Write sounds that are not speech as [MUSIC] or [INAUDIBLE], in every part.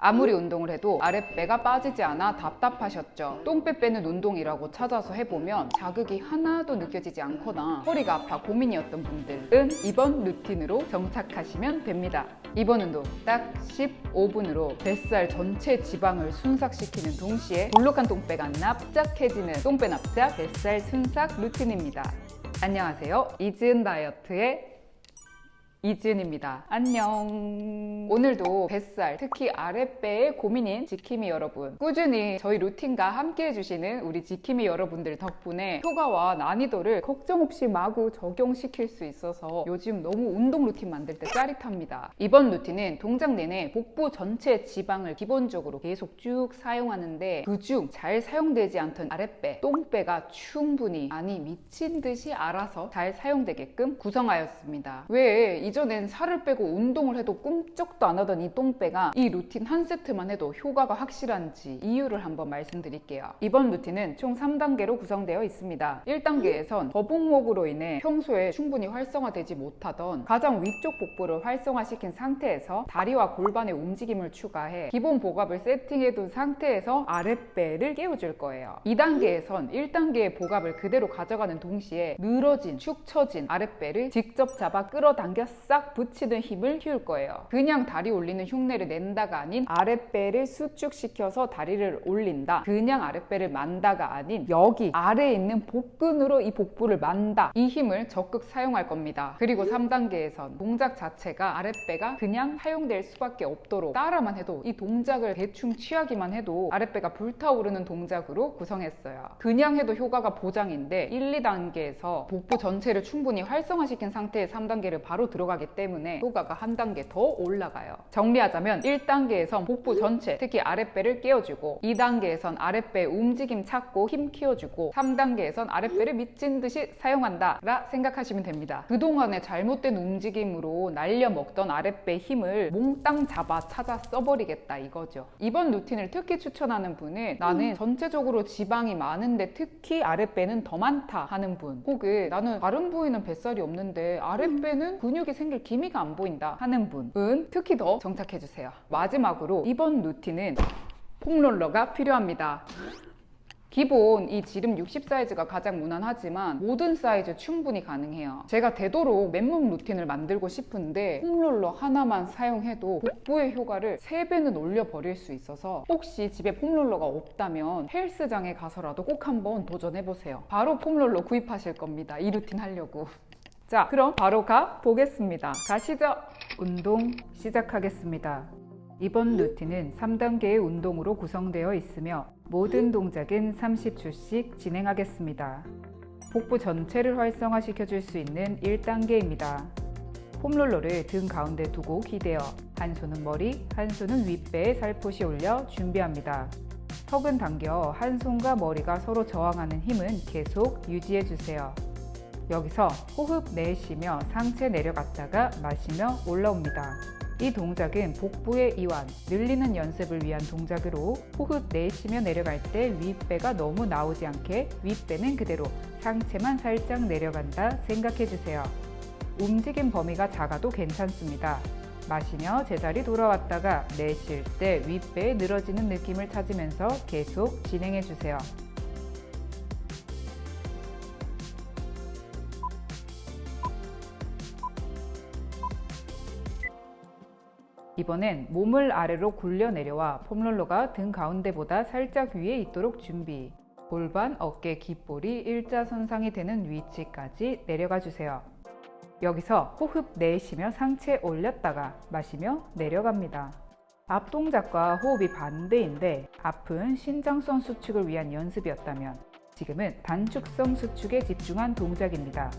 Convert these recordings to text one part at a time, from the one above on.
아무리 운동을 해도 아랫배가 빠지지 않아 답답하셨죠? 똥배 빼는 운동이라고 찾아서 해보면 자극이 하나도 느껴지지 않거나 허리가 아파 고민이었던 분들은 이번 루틴으로 정착하시면 됩니다. 이번 운동 딱 15분으로 뱃살 전체 지방을 순삭시키는 동시에 볼록한 똥배가 납작해지는 똥배 납작 뱃살 순삭 루틴입니다. 안녕하세요. 이지은 다이어트의 이지은입니다. 안녕. 오늘도 뱃살, 특히 아랫배의 고민인 지킴이 여러분. 꾸준히 저희 루틴과 함께 해주시는 우리 지킴이 여러분들 덕분에 효과와 난이도를 걱정 없이 마구 적용시킬 수 있어서 요즘 너무 운동 루틴 만들 때 짜릿합니다. 이번 루틴은 동작 내내 복부 전체 지방을 기본적으로 계속 쭉 사용하는데 그중 잘 사용되지 않던 아랫배, 똥배가 충분히 아니 미친 듯이 알아서 잘 사용되게끔 구성하였습니다. 왜 이전엔 살을 빼고 운동을 해도 꿈쩍도 안 하던 이 똥배가 이 루틴 한 세트만 해도 효과가 확실한지 이유를 한번 말씀드릴게요. 이번 루틴은 총 3단계로 구성되어 있습니다. 1단계에선 거북목으로 인해 평소에 충분히 활성화되지 못하던 가장 위쪽 복부를 활성화시킨 상태에서 다리와 골반의 움직임을 추가해 기본 복압을 세팅해둔 상태에서 아랫배를 깨워줄 거예요. 2단계에선 1단계의 복압을 그대로 가져가는 동시에 늘어진, 축 처진 아랫배를 직접 잡아 끌어당겨 싹 붙이는 힘을 키울 거예요. 그냥 다리 올리는 흉내를 낸다가 아닌 아랫배를 수축시켜서 다리를 올린다. 그냥 아랫배를 만다가 아닌 여기 아래에 있는 복근으로 이 복부를 만다. 이 힘을 적극 사용할 겁니다. 그리고 3단계에선 동작 자체가 아랫배가 그냥 사용될 수밖에 없도록 따라만 해도 이 동작을 대충 취하기만 해도 아랫배가 불타오르는 동작으로 구성했어요. 그냥 해도 효과가 보장인데 1, 2단계에서 복부 전체를 충분히 활성화시킨 상태의 3단계를 바로 들어가 기 때문에 효과가 한 단계 더 올라가요. 정리하자면 1단계에선 복부 전체, 특히 아랫배를 깨워주고 2단계에선 아랫배 움직임 찾고 힘 키워주고 3단계에선 아랫배를 미친 듯이 사용한다 라 생각하시면 됩니다. 그동안의 잘못된 움직임으로 날려먹던 아랫배 힘을 몽땅 잡아 찾아 써버리겠다 이거죠. 이번 루틴을 특히 추천하는 분은 나는 전체적으로 지방이 많은데 특히 아랫배는 더 많다 하는 분 혹은 나는 다른 부위는 뱃살이 없는데 아랫배는 근육이 생길 기미가 안 보인다 하는 분은 특히 더 정착해주세요. 마지막으로 이번 루틴은 폼롤러가 필요합니다. 기본 이 지름 60 사이즈가 가장 무난하지만 모든 사이즈 충분히 가능해요. 제가 되도록 맨몸 루틴을 만들고 싶은데 폼롤러 하나만 사용해도 복부의 효과를 3배는 올려버릴 수 있어서 혹시 집에 폼롤러가 없다면 헬스장에 가서라도 꼭 한번 도전해보세요. 바로 폼롤러 구입하실 겁니다. 이 루틴 하려고. 자, 그럼 바로 가 보겠습니다. 가시죠. 운동 시작하겠습니다. 이번 루틴은 3단계의 운동으로 구성되어 있으며 모든 동작은 30초씩 진행하겠습니다. 복부 전체를 활성화시켜 줄 수 있는 1단계입니다. 폼롤러를 등 가운데 두고 기대어 한 손은 머리, 한 손은 윗배에 살포시 올려 준비합니다. 턱은 당겨 한 손과 머리가 서로 저항하는 힘은 계속 유지해 주세요. 여기서 호흡 내쉬며 상체 내려갔다가 마시며 올라옵니다. 이 동작은 복부의 이완, 늘리는 연습을 위한 동작으로 호흡 내쉬며 내려갈 때 윗배가 너무 나오지 않게 윗배는 그대로 상체만 살짝 내려간다 생각해주세요. 움직임 범위가 작아도 괜찮습니다. 마시며 제자리 돌아왔다가 내쉴 때 윗배에 늘어지는 느낌을 찾으면서 계속 진행해주세요. 이번엔 몸을 아래로 굴려 내려와 폼롤러가 등 가운데보다 살짝 위에 있도록 준비. 골반, 어깨, 귓볼이 일자선상이 되는 위치까지 내려가 주세요. 여기서 호흡 내쉬며 상체 올렸다가 마시며 내려갑니다. 앞 동작과 호흡이 반대인데 앞은 신장성 수축을 위한 연습이었다면 지금은 단축성 수축에 집중한 동작입니다.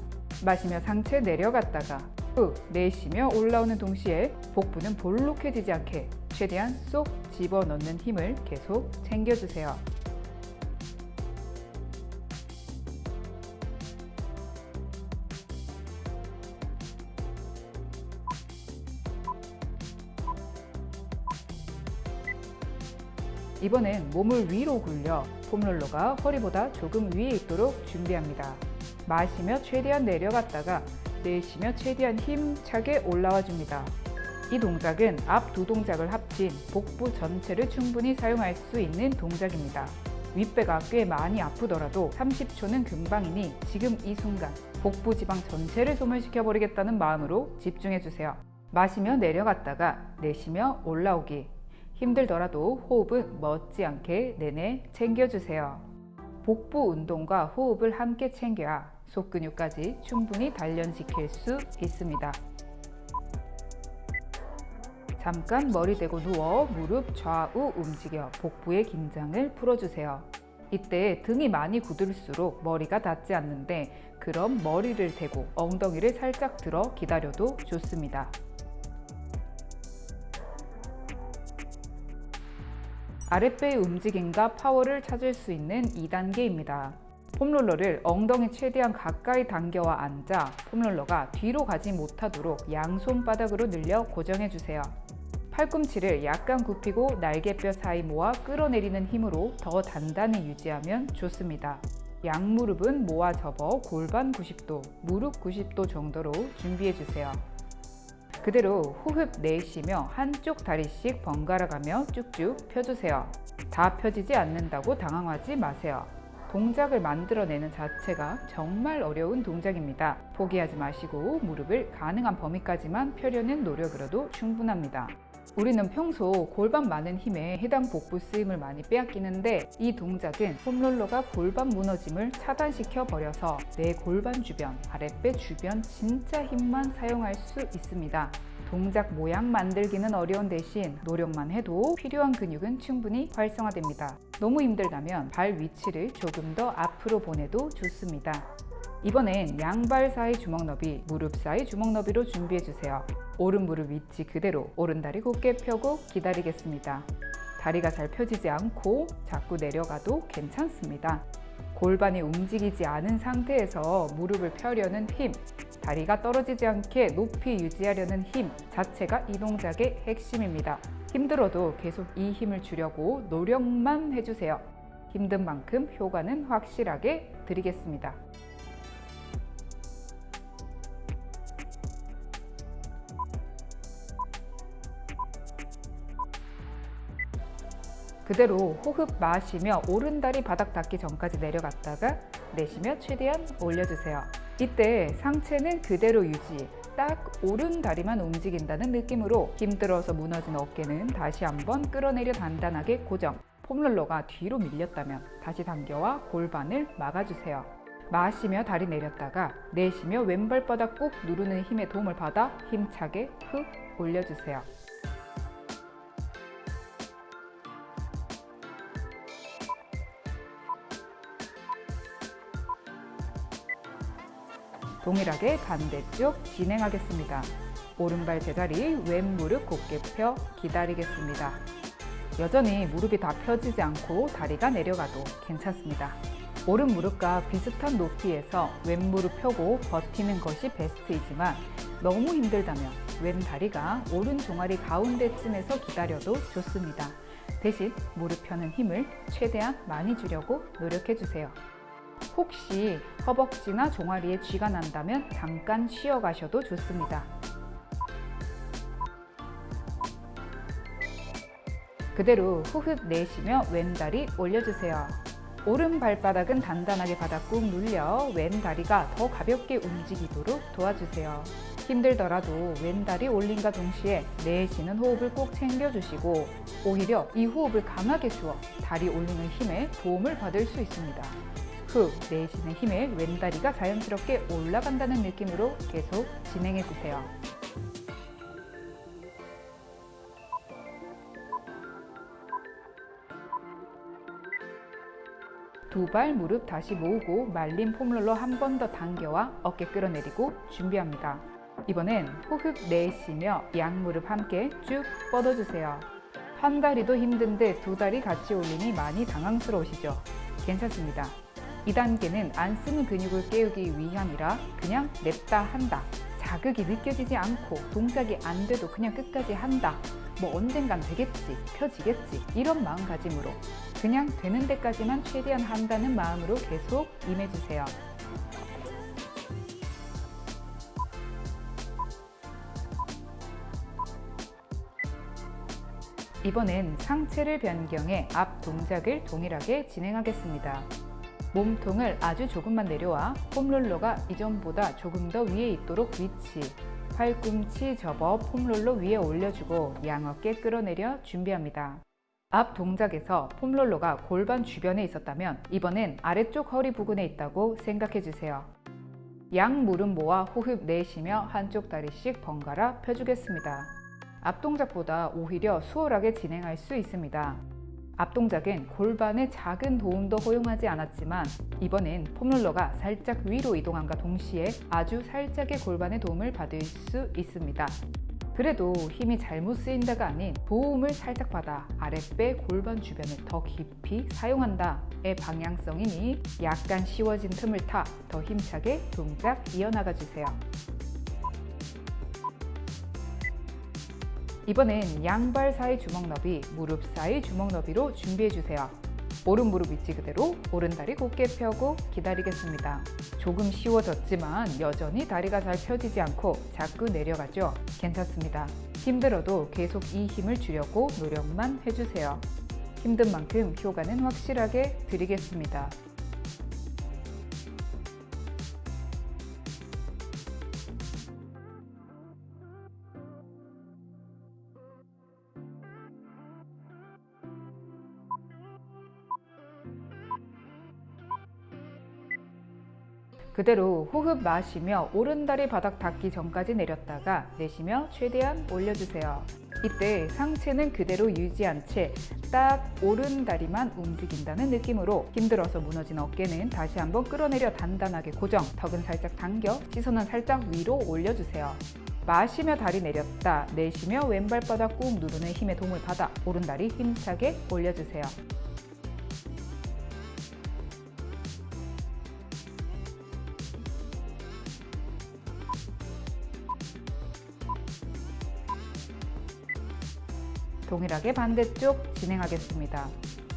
마시며 상체 내려갔다가 후 내쉬며 올라오는 동시에 복부는 볼록해지지 않게 최대한 쏙 집어넣는 힘을 계속 챙겨주세요. 이번엔 몸을 위로 굴려 폼롤러가 허리보다 조금 위에 있도록 준비합니다. 마시며 최대한 내려갔다가 내쉬며 최대한 힘차게 올라와 줍니다. 이 동작은 앞 두 동작을 합친 복부 전체를 충분히 사용할 수 있는 동작입니다. 윗배가 꽤 많이 아프더라도 30초는 금방이니 지금 이 순간 복부 지방 전체를 소멸시켜 버리겠다는 마음으로 집중해 주세요. 마시며 내려갔다가 내쉬며 올라오기. 힘들더라도 호흡은 멋지않게 내내 챙겨주세요. 복부 운동과 호흡을 함께 챙겨야 속근육까지 충분히 단련시킬 수 있습니다. 잠깐 머리 대고 누워 무릎 좌우 움직여 복부의 긴장을 풀어주세요. 이때 등이 많이 굳을수록 머리가 닿지 않는데 그럼 머리를 대고 엉덩이를 살짝 들어 기다려도 좋습니다. 아랫배의 움직임과 파워를 찾을 수 있는 2단계입니다. 폼롤러를 엉덩이 최대한 가까이 당겨와 앉아 폼롤러가 뒤로 가지 못하도록 양손바닥으로 늘려 고정해주세요. 팔꿈치를 약간 굽히고 날개뼈 사이 모아 끌어내리는 힘으로 더 단단히 유지하면 좋습니다. 양무릎은 모아 접어 골반 90도, 무릎 90도 정도로 준비해주세요. 그대로 호흡 내쉬며 한쪽 다리씩 번갈아 가며 쭉쭉 펴주세요. 다 펴지지 않는다고 당황하지 마세요. 동작을 만들어내는 자체가 정말 어려운 동작입니다. 포기하지 마시고 무릎을 가능한 범위까지만 펴려는 노력으로도 충분합니다. 우리는 평소 골반 많은 힘에 해당 복부 쓰임을 많이 빼앗기는데 이 동작은 폼롤러가 골반 무너짐을 차단시켜 버려서 내 골반 주변, 아랫배 주변 진짜 힘만 사용할 수 있습니다. 동작 모양 만들기는 어려운 대신 노력만 해도 필요한 근육은 충분히 활성화됩니다. 너무 힘들다면 발 위치를 조금 더 앞으로 보내도 좋습니다. 이번엔 양발 사이 주먹 너비, 무릎 사이 주먹 너비로 준비해 주세요. 오른 무릎 위치 그대로 오른 다리 곧게 펴고 기다리겠습니다. 다리가 잘 펴지지 않고 자꾸 내려가도 괜찮습니다. 골반이 움직이지 않은 상태에서 무릎을 펴려는 힘, 다리가 떨어지지 않게 높이 유지하려는 힘 자체가 이 동작의 핵심입니다. 힘들어도 계속 이 힘을 주려고 노력만 해주세요. 힘든 만큼 효과는 확실하게 드리겠습니다. 그대로 호흡 마시며 오른다리 바닥 닿기 전까지 내려갔다가 내쉬며 최대한 올려주세요. 이때 상체는 그대로 유지, 딱 오른 다리만 움직인다는 느낌으로 힘들어서 무너진 어깨는 다시 한번 끌어내려 단단하게 고정. 폼롤러가 뒤로 밀렸다면 다시 당겨와 골반을 막아주세요. 마시며 다리 내렸다가 내쉬며 왼발바닥 꾹 누르는 힘의 도움을 받아 힘차게 훅 올려주세요. 동일하게 반대쪽 진행하겠습니다. 오른발 제자리, 왼 무릎 곧게 펴 기다리겠습니다. 여전히 무릎이 다 펴지지 않고 다리가 내려가도 괜찮습니다. 오른 무릎과 비슷한 높이에서 왼 무릎 펴고 버티는 것이 베스트이지만 너무 힘들다면 왼 다리가 오른 종아리 가운데쯤에서 기다려도 좋습니다. 대신 무릎 펴는 힘을 최대한 많이 주려고 노력해 주세요. 혹시 허벅지나 종아리에 쥐가 난다면 잠깐 쉬어 가셔도 좋습니다. 그대로 호흡 내쉬며 왼다리 올려주세요. 오른 발바닥은 단단하게 바닥 꾹 눌려 왼다리가 더 가볍게 움직이도록 도와주세요. 힘들더라도 왼다리 올림과 동시에 내쉬는 호흡을 꼭 챙겨주시고 오히려 이 호흡을 강하게 주어 다리 올리는 힘에 도움을 받을 수 있습니다. 후 내쉬는 힘에 왼다리가 자연스럽게 올라간다는 느낌으로 계속 진행해 주세요. 두 발 무릎 다시 모으고 말린 폼롤러 한 번 더 당겨와 어깨 끌어내리고 준비합니다. 이번엔 호흡 내쉬며 양무릎 함께 쭉 뻗어주세요. 한 다리도 힘든데 두 다리 같이 올리니 많이 당황스러우시죠? 괜찮습니다. 2단계는 안 쓰는 근육을 깨우기 위함이라 그냥 냅다 한다. 자극이 느껴지지 않고 동작이 안 돼도 그냥 끝까지 한다. 뭐 언젠간 되겠지, 펴지겠지 이런 마음가짐으로 그냥 되는 데까지만 최대한 한다는 마음으로 계속 임해주세요. 이번엔 상체를 변경해 앞 동작을 동일하게 진행하겠습니다. 몸통을 아주 조금만 내려와 폼롤러가 이전보다 조금 더 위에 있도록 위치, 팔꿈치 접어 폼롤러 위에 올려주고 양어깨 끌어내려 준비합니다. 앞 동작에서 폼롤러가 골반 주변에 있었다면 이번엔 아래쪽 허리 부근에 있다고 생각해 주세요. 양 무릎 모아 호흡 내쉬며 한쪽 다리씩 번갈아 펴주겠습니다. 앞 동작보다 오히려 수월하게 진행할 수 있습니다. 앞 동작은 골반의 작은 도움도 허용하지 않았지만 이번엔 폼롤러가 살짝 위로 이동함과 동시에 아주 살짝의 골반의 도움을 받을 수 있습니다. 그래도 힘이 잘못 쓰인다가 아닌 도움을 살짝 받아 아랫배 골반 주변을 더 깊이 사용한다의 방향성이니 약간 쉬워진 틈을 타 더 힘차게 동작 이어나가 주세요. 이번엔 양발 사이 주먹 너비, 무릎 사이 주먹 너비로 준비해 주세요. 오른 무릎 위치 그대로 오른다리 곧게 펴고 기다리겠습니다. 조금 쉬워졌지만 여전히 다리가 잘 펴지지 않고 자꾸 내려가죠. 괜찮습니다. 힘들어도 계속 이 힘을 주려고 노력만 해주세요. 힘든 만큼 효과는 확실하게 드리겠습니다. 그대로 호흡 마시며 오른다리 바닥 닿기 전까지 내렸다가 내쉬며 최대한 올려주세요. 이때 상체는 그대로 유지한 채 딱 오른다리만 움직인다는 느낌으로 힘들어서 무너진 어깨는 다시 한번 끌어내려 단단하게 고정, 턱은 살짝 당겨, 시선은 살짝 위로 올려주세요. 마시며 다리 내렸다, 내쉬며 왼발 바닥 꾹 누르는 힘의 도움을 받아 오른다리 힘차게 올려주세요. 동일하게 반대쪽 진행하겠습니다.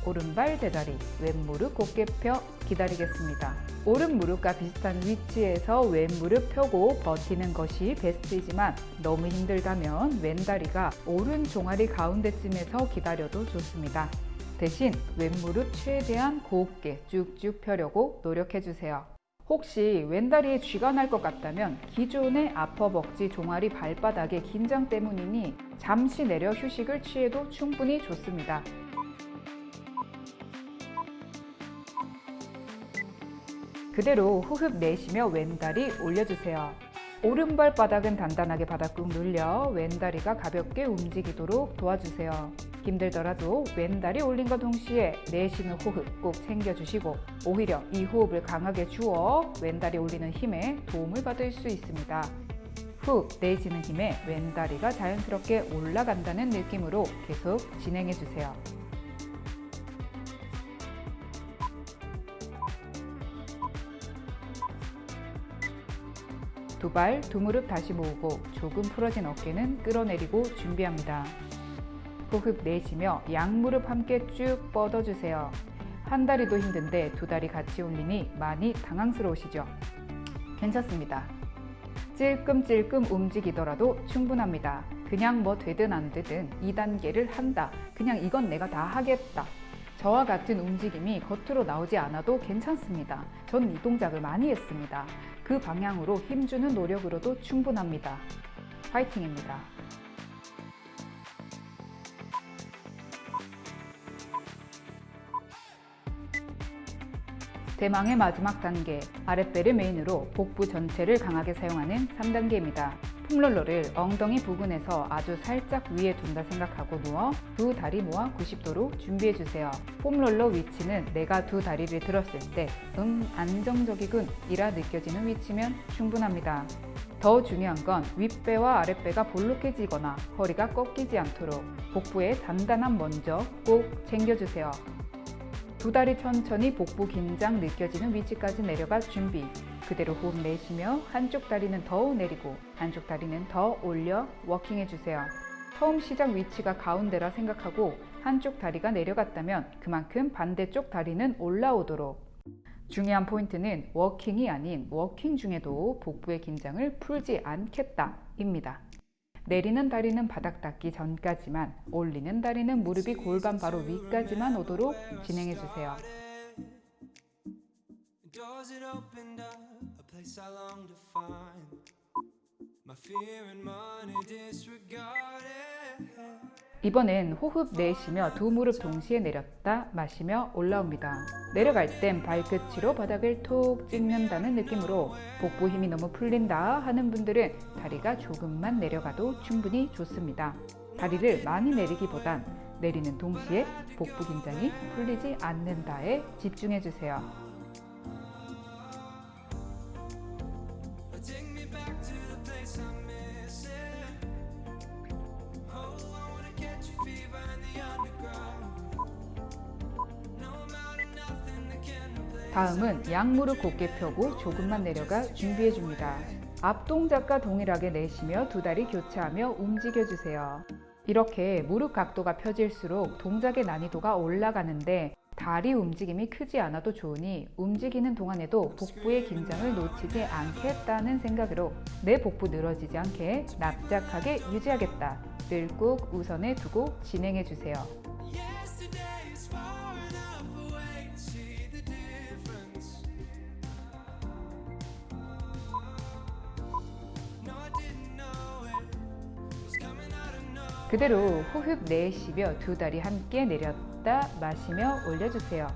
오른발 제자리, 왼무릎 곧게 펴 기다리겠습니다. 오른 무릎과 비슷한 위치에서 왼무릎 펴고 버티는 것이 베스트이지만 너무 힘들다면 왼다리가 오른 종아리 가운데쯤에서 기다려도 좋습니다. 대신 왼무릎 최대한 곱게 쭉쭉 펴려고 노력해주세요. 혹시 왼다리에 쥐가 날 것 같다면 기존의 아퍼벅지 종아리 발바닥의 긴장 때문이니 잠시 내려 휴식을 취해도 충분히 좋습니다. 그대로 호흡 내쉬며 왼다리 올려주세요. 오른발 바닥은 단단하게 바닥 꾹 눌려 왼다리가 가볍게 움직이도록 도와주세요. 힘들더라도 왼다리 올린과 동시에 내쉬는 호흡 꼭 챙겨주시고 오히려 이 호흡을 강하게 주어 왼다리 올리는 힘에 도움을 받을 수 있습니다. 후 내쉬는 힘에 왼다리가 자연스럽게 올라간다는 느낌으로 계속 진행해 주세요. 두 발, 두 무릎 다시 모으고 조금 풀어진 어깨는 끌어내리고 준비합니다. 호흡 내쉬며 양무릎 함께 쭉 뻗어주세요. 한 다리도 힘든데 두 다리 같이 올리니 많이 당황스러우시죠? 괜찮습니다. 찔끔찔끔 움직이더라도 충분합니다. 그냥 뭐 되든 안 되든 2단계를 한다. 그냥 이건 내가 다 하겠다. 저와 같은 움직임이 겉으로 나오지 않아도 괜찮습니다. 전 이 동작을 많이 했습니다. 그 방향으로 힘주는 노력으로도 충분합니다. 파이팅입니다. 대망의 마지막 단계, 아랫배를 메인으로 복부 전체를 강하게 사용하는 3단계입니다. 폼롤러를 엉덩이 부근에서 아주 살짝 위에 둔다 생각하고 누워 두 다리 모아 90도로 준비해주세요. 폼롤러 위치는 내가 두 다리를 들었을 때 음, 안정적이군 이라 느껴지는 위치면 충분합니다. 더 중요한 건 윗배와 아랫배가 볼록해지거나 허리가 꺾이지 않도록 복부의 단단함 먼저 꼭 챙겨주세요. 두 다리 천천히 복부 긴장 느껴지는 위치까지 내려가 준비. 그대로 호흡 내쉬며 한쪽 다리는 더 내리고 한쪽 다리는 더 올려 워킹 해주세요. 처음 시작 위치가 가운데라 생각하고 한쪽 다리가 내려갔다면 그만큼 반대쪽 다리는 올라오도록 중요한 포인트는 워킹이 아닌 워킹 중에도 복부의 긴장을 풀지 않겠다 입니다. 내리는 다리는 바닥 닿기 전까지만 올리는 다리는 무릎이 골반 바로 위까지만 오도록 진행해 주세요. 이번엔 호흡 내쉬며 두 무릎 동시에 내렸다 마시며 올라옵니다. 내려갈 땐 발끝으로 바닥을 톡 찍는다는 느낌으로 복부 힘이 너무 풀린다 하는 분들은 다리가 조금만 내려가도 충분히 좋습니다. 다리를 많이 내리기보단 내리는 동시에 복부 긴장이 풀리지 않는다에 집중해 주세요. 다음은 양무릎 곧게 펴고 조금만 내려가 준비해 줍니다. 앞 동작과 동일하게 내쉬며 두 다리 교차하며 움직여 주세요. 이렇게 무릎 각도가 펴질수록 동작의 난이도가 올라가는데 다리 움직임이 크지 않아도 좋으니 움직이는 동안에도 복부의 긴장을 놓치지 않겠다는 생각으로 내 복부 늘어지지 않게 납작하게 유지하겠다. 늘꼭 우선에 두고 진행해 주세요. 그대로 호흡 내쉬며 두 다리 함께 내렸다 마시며 올려주세요.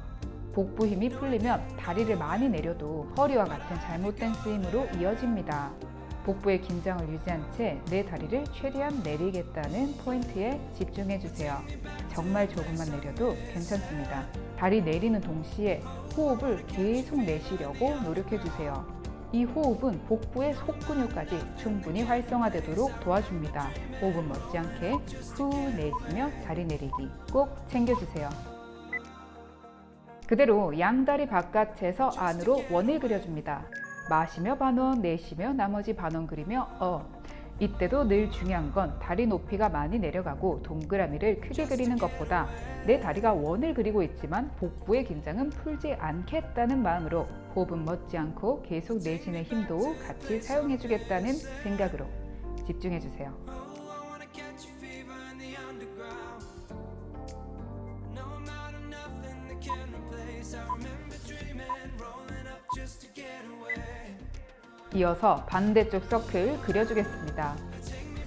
복부 힘이 풀리면 다리를 많이 내려도 허리와 같은 잘못된 쓰임으로 이어집니다. 복부의 긴장을 유지한 채 내 다리를 최대한 내리겠다는 포인트에 집중해 주세요. 정말 조금만 내려도 괜찮습니다. 다리 내리는 동시에 호흡을 계속 내쉬려고 노력해 주세요. 이 호흡은 복부의 속근육까지 충분히 활성화되도록 도와줍니다. 호흡은 못지않게 후 내쉬며 다리 내리기 꼭 챙겨주세요. 그대로 양다리 바깥에서 안으로 원을 그려줍니다. 마시며 반원, 내쉬며 나머지 반원 그리며 어. 이때도 늘 중요한 건 다리 높이가 많이 내려가고 동그라미를 크게 그리는 것보다 내 다리가 원을 그리고 있지만 복부의 긴장은 풀지 않겠다는 마음으로 호흡은 멎지 않고 계속 내쉬는 힘도 같이 사용해 주겠다는 생각으로 집중해 주세요. 이어서 반대쪽 서클 그려주겠습니다.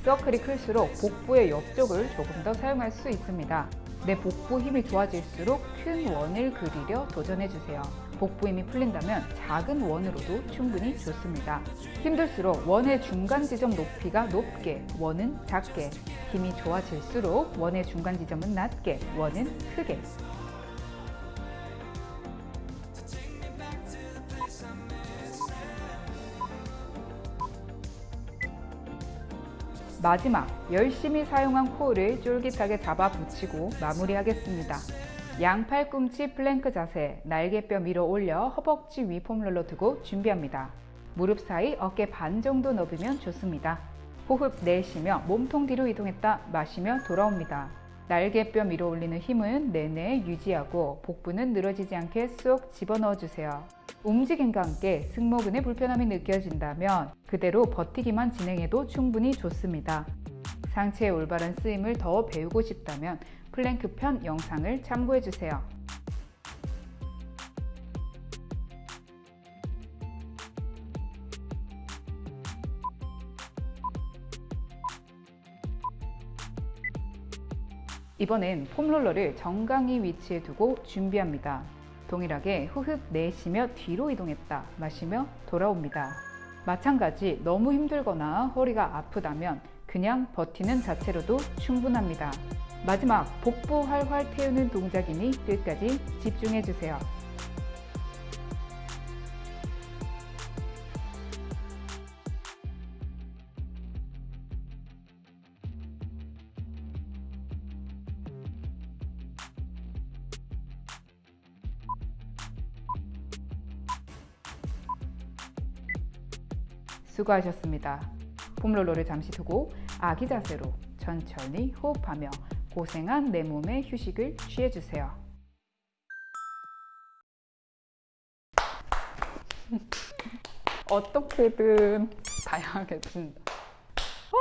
서클이 클수록 복부의 옆쪽을 조금 더 사용할 수 있습니다. 내 복부 힘이 좋아질수록 큰 원을 그리려 도전해주세요. 복부 힘이 풀린다면 작은 원으로도 충분히 좋습니다. 힘들수록 원의 중간 지점 높이가 높게, 원은 작게, 힘이 좋아질수록 원의 중간 지점은 낮게, 원은 크게, 마지막 열심히 사용한 코어를 쫄깃하게 잡아 붙이고 마무리하겠습니다. 양 팔꿈치 플랭크 자세, 날개뼈 밀어 올려 허벅지 위 폼롤러 두고 준비합니다. 무릎 사이 어깨 반 정도 넓으면 좋습니다. 호흡 내쉬며 몸통 뒤로 이동했다 마시며 돌아옵니다. 날개뼈 밀어 올리는 힘은 내내 유지하고 복부는 늘어지지 않게 쏙 집어넣어 주세요. 움직임과 함께 승모근의 불편함이 느껴진다면 그대로 버티기만 진행해도 충분히 좋습니다. 상체의 올바른 쓰임을 더 배우고 싶다면 플랭크 편 영상을 참고해 주세요. 이번엔 폼롤러를 정강이 위치에 두고 준비합니다. 동일하게 호흡 내쉬며 뒤로 이동했다 마시며 돌아옵니다. 마찬가지 너무 힘들거나 허리가 아프다면 그냥 버티는 자체로도 충분합니다. 마지막 복부 활활 태우는 동작이니 끝까지 집중해 주세요. 수고하셨습니다. 폼롤러를 잠시 두고 아기 자세로 천천히 호흡하며 고생한 내 몸의 휴식을 취해주세요. [LAUGHS] 어떻게든 다양하게 준다. 와!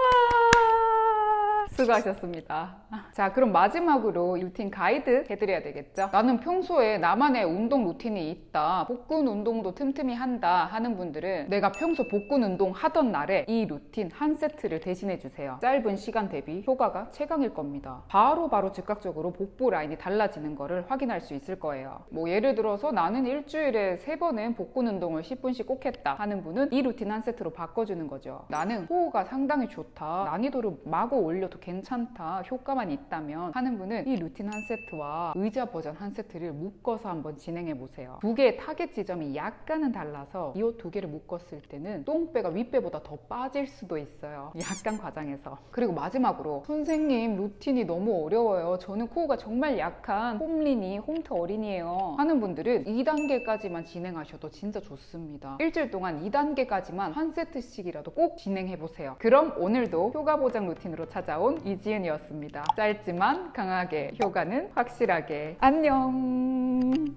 수고하셨습니다. 자, 그럼 마지막으로 루틴 가이드 해드려야 되겠죠? 나는 평소에 나만의 운동 루틴이 있다. 복근 운동도 틈틈이 한다 하는 분들은 내가 평소 복근 운동 하던 날에 이 루틴 한 세트를 대신해 주세요. 짧은 시간 대비 효과가 최강일 겁니다. 바로 바로 즉각적으로 복부 라인이 달라지는 거를 확인할 수 있을 거예요. 뭐 예를 들어서 나는 일주일에 세 번은 복근 운동을 10분씩 꼭 했다 하는 분은 이 루틴 한 세트로 바꿔주는 거죠. 나는 코어가 상당히 좋다. 난이도를 마구 올려도 괜찮다. 효과만 있다 면 하는 분은 이 루틴 한 세트와 의자 버전 한 세트를 묶어서 한번 진행해 보세요. 두 개의 타겟 지점이 약간은 달라서 이 두 개를 묶었을 때는 똥배가 윗배보다 더 빠질 수도 있어요. [LAUGHS] 약간 과장해서. 그리고 마지막으로 선생님 루틴이 너무 어려워요. 저는 코어가 정말 약한 홈린이 홈트 어린이에요. 하는 분들은 2단계까지만 진행하셔도 진짜 좋습니다. 일주일 동안 2단계까지만 한 세트씩이라도 꼭 진행해 보세요. 그럼 오늘도 효과 보장 루틴으로 찾아온 이지은이었습니다. 짧 지만 강하게 효과는 확실하게 안녕.